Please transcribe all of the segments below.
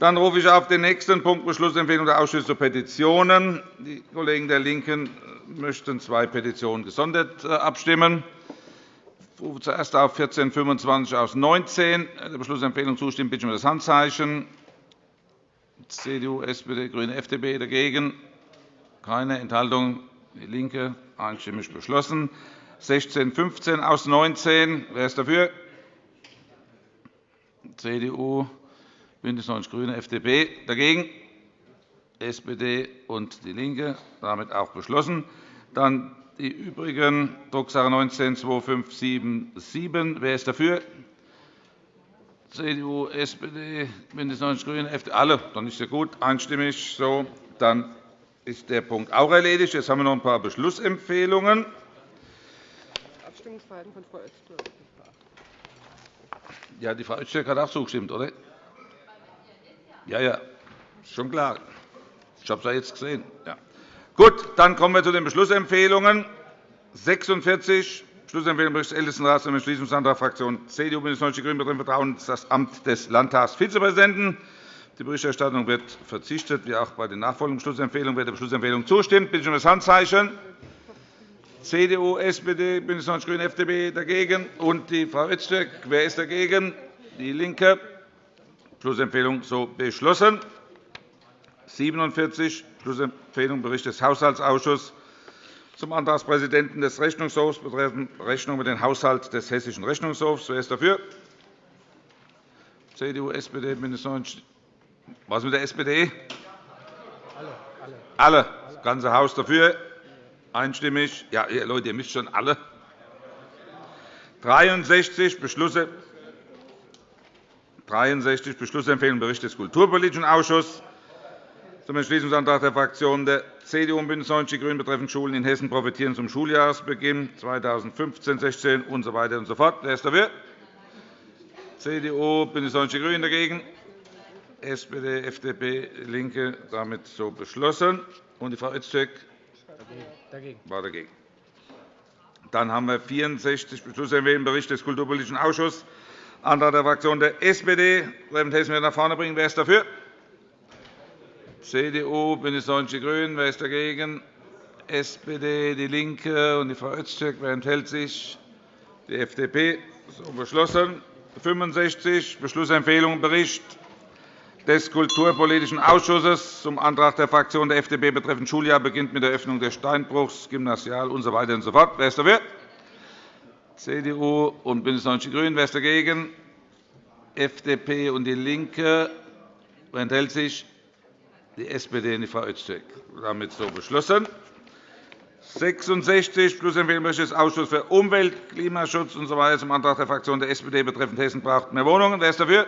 Dann rufe ich auf den nächsten Punkt Beschlussempfehlung der Ausschüsse zu Petitionen. Die Kollegen der LINKEN möchten zwei Petitionen gesondert äh, abstimmen. Ich rufe zuerst auf 1425 aus 19. Der Beschlussempfehlung zustimmt, bitte ich um das Handzeichen. CDU, SPD, GRÜNE, FDP dagegen. Keine Enthaltung. DIE LINKE einstimmig beschlossen. 1615 aus 19. Wer ist dafür? CDU, BÜNDNIS 90 die GRÜNEN, FDP. Dagegen? SPD und DIE LINKE. Damit auch beschlossen. Dann die übrigen, Drucksache 19 2577. Wer ist dafür? CDU, SPD, BÜNDNIS 90 die GRÜNEN, FDP. Alle? Dann ist ja gut. Einstimmig. So, dann ist der Punkt auch erledigt. Jetzt haben wir noch ein paar Beschlussempfehlungen. Abstimmungsverhalten von Frau Öztürk. Ja, die Frau Öztürk hat auch zugestimmt, oder? Ja, ja, schon klar. Ich habe es ja jetzt gesehen. Ja. Gut, dann kommen wir zu den Beschlussempfehlungen. 46 Beschlussempfehlung des Ältestenrats zum Entschließungsantrag Fraktion CDU BÜNDNIS 90 die GRÜNEN betreffend Vertrauen das Amt des Landtagsvizepräsidenten. Die Berichterstattung wird verzichtet, wie auch bei den nachfolgenden Beschlussempfehlungen. Wer der Beschlussempfehlung zustimmt, bitte ich um das Handzeichen. CDU, SPD, BÜNDNIS 90 die GRÜNEN, FDP dagegen und die Frau Öztürk. Wer ist dagegen? DIE LINKE. Beschlussempfehlung so beschlossen. 47 Beschlussempfehlung Bericht des Haushaltsausschusses zum Antragspräsidenten des Rechnungshofs betreffend Rechnung mit dem Haushalt des Hessischen Rechnungshofs. Wer ist dafür? CDU, SPD, BÜNDNIS 90 Was mit der SPD? Alle. Alle. Das ganze Haus dafür. Einstimmig. Ja, Leute, ihr müsst schon alle. 63 Beschlüsse 63 Beschlussempfehlungen Bericht des Kulturpolitischen Ausschusses zum Entschließungsantrag der Fraktionen der CDU und BÜNDNIS 90 die GRÜNEN betreffend Schulen in Hessen profitieren zum Schuljahresbeginn 2015-16 usw. So und so fort. Wer ist dafür? CDU, BÜNDNIS 90 die GRÜNEN dagegen. SPD, FDP, LINKE damit so beschlossen. Und die Frau Öztürk war dagegen. Dann haben wir 64 Beschlussempfehlungen Bericht des Kulturpolitischen Ausschusses, Antrag der Fraktion der SPD, Hessen wieder nach vorne bringen. Wer ist dafür? CDU, BÜNDNIS 90 die GRÜNEN. Wer ist dagegen? SPD, DIE LINKE und die Frau Öztürk. Wer enthält sich? Die FDP. So beschlossen. 65 Beschlussempfehlung Bericht des Kulturpolitischen Ausschusses zum Antrag der Fraktion der FDP betreffend Schuljahr beginnt mit der Öffnung des Steinbruchs, Gymnasial usw. So so. Wer ist dafür? CDU und BÜNDNIS 90 die GRÜNEN. Wer ist dagegen? FDP und DIE LINKE. Wer enthält sich? Die SPD und die Frau Öztürk. Damit so beschlossen. 66 Schlussempfehlung des Ausschusses für Umwelt, Klimaschutz usw. So zum Antrag der Fraktion der SPD betreffend Hessen braucht mehr Wohnungen. Wer ist dafür?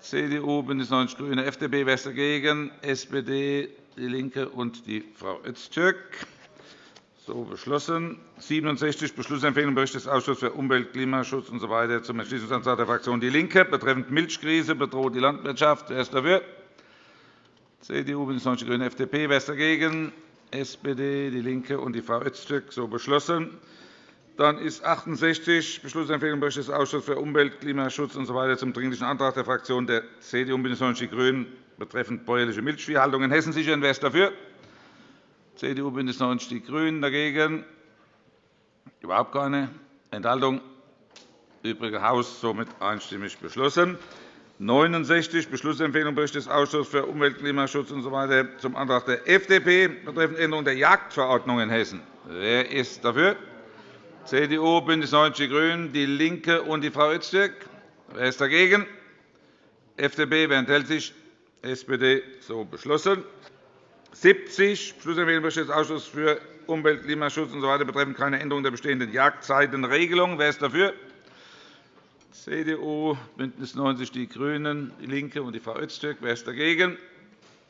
CDU, BÜNDNIS 90 die GRÜNEN, FDP. Wer ist dagegen? SPD, DIE LINKE und die Frau Öztürk. So beschlossen. 67 Beschlussempfehlung Bericht des Ausschusses für Umwelt, Klimaschutz usw. Zum Entschließungsantrag der Fraktion DIE LINKE betreffend Milchkrise bedroht die Landwirtschaft. Wer ist dafür? CDU, BÜNDNIS 90 die GRÜNEN, FDP. Wer ist dagegen? SPD, DIE LINKE und die Frau Öztürk. So beschlossen. Dann ist 68 Beschlussempfehlung Bericht des Ausschusses für Umwelt, Klimaschutz usw. Zum Dringlichen Antrag der Fraktion der CDU und BÜNDNIS 90 die GRÜNEN betreffend bäuerliche Milchviehhaltung in Hessen sichern. Wer ist dafür? CDU, BÜNDNIS 90 die GRÜNEN. Dagegen? Überhaupt keine. Enthaltung? Übrige Haus somit einstimmig beschlossen. 69 Beschlussempfehlung Bericht des Ausschusses für Umwelt, Klimaschutz usw. So zum Antrag der FDP betreffend Änderung der Jagdverordnung in Hessen. Wer ist dafür? CDU, BÜNDNIS 90 die GRÜNEN, DIE LINKE und die Frau Öztürk. Wer ist dagegen? FDP. Wer enthält sich? SPD. So beschlossen. 70 Beschlussempfehlung des Ausschusses für Umwelt, Klimaschutz usw. So betreffend keine Änderung der bestehenden Jagdzeitenregelung. Wer ist dafür? CDU, BÜNDNIS 90 die GRÜNEN, DIE LINKE und die Frau Öztürk. Wer ist dagegen?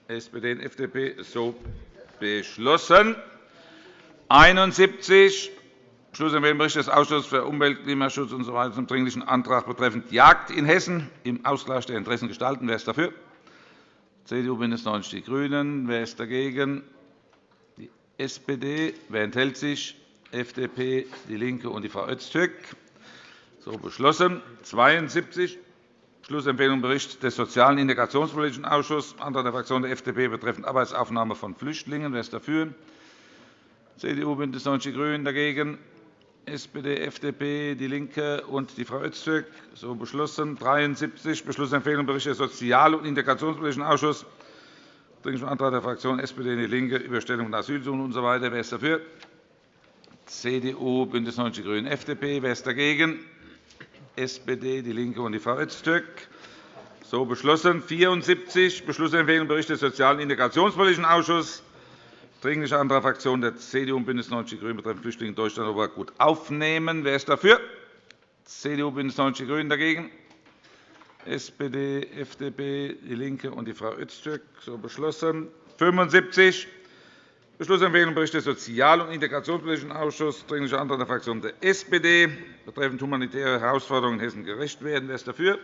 SPD und FDP. So beschlossen. 71 Beschlussempfehlung Bericht des Ausschusses für Umwelt, Klimaschutz usw. So zum Dringlichen Antrag betreffend Jagd in Hessen im Ausgleich der Interessen gestalten. Wer ist dafür? CDU, BÜNDNIS 90 die GRÜNEN. Wer ist dagegen? Die SPD. Wer enthält sich? FDP, DIE LINKE und die Frau Öztürk. So beschlossen. 72 Beschlussempfehlung Bericht des Sozialen Integrationspolitischen Ausschusses, Antrag der Fraktion der FDP betreffend Arbeitsaufnahme von Flüchtlingen. Wer ist dafür? CDU, BÜNDNIS 90 die GRÜNEN dagegen. SPD, FDP, DIE LINKE und die Frau Öztürk. So beschlossen. 73 Beschlussempfehlung Bericht des Sozial- und Integrationspolitischen Ausschusses. Dringlicher Antrag der Fraktionen SPD und DIE LINKE, Überstellung von Asylsuchenden usw. So Wer ist dafür? CDU, BÜNDNIS 90 die GRÜNEN, FDP. Wer ist dagegen? SPD, DIE LINKE und die Frau Öztürk. So beschlossen. 74 Beschlussempfehlung Bericht des Sozialen und Integrationspolitischen Ausschusses. Dringlicher Antrag der Fraktionen der CDU und BÜNDNIS 90 die GRÜNEN betreffend Flüchtlinge in Deutschland aber gut aufnehmen. Wer ist dafür? CDU, BÜNDNIS 90 die GRÜNEN dagegen. SPD, FDP, DIE LINKE und die Frau Öztürk. So beschlossen. 75 Beschlussempfehlung Bericht des Sozial- und Integrationspolitischen Ausschusses. Dringlicher Antrag der Fraktion der SPD betreffend humanitäre Herausforderungen in Hessen gerecht werden. Wer ist dafür?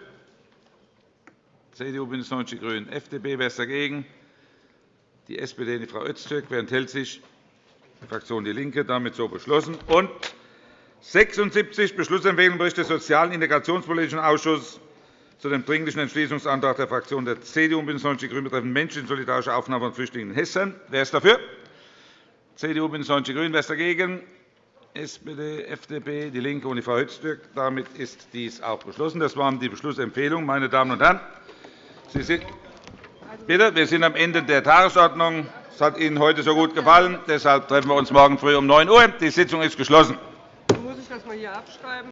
CDU, BÜNDNIS 90 die GRÜNEN, FDP. Wer ist dagegen? Die SPD die Frau Öztürk. Wer enthält sich? Die Fraktion DIE LINKE. Damit so beschlossen. Und 76 Beschlussempfehlung Bericht des Sozial- und Integrationspolitischen Ausschusses zu dem Dringlichen Entschließungsantrag der Fraktionen der CDU und BÜNDNIS 90 die GRÜNEN betreffend menschensolidarische Aufnahme von Flüchtlingen in Hessen. Wer ist dafür? CDU, BÜNDNIS 90 die GRÜNEN. Wer ist dagegen? SPD, FDP, DIE LINKE und die Frau Öztürk. Damit ist dies auch beschlossen. Das waren die Beschlussempfehlungen. Meine Damen und Herren, Sie sind Bitte, wir sind am Ende der Tagesordnung. Es hat Ihnen heute so gut gefallen. Deshalb treffen wir uns morgen früh um 9 Uhr. Die Sitzung ist geschlossen. Muss ich das mal hier abschreiben?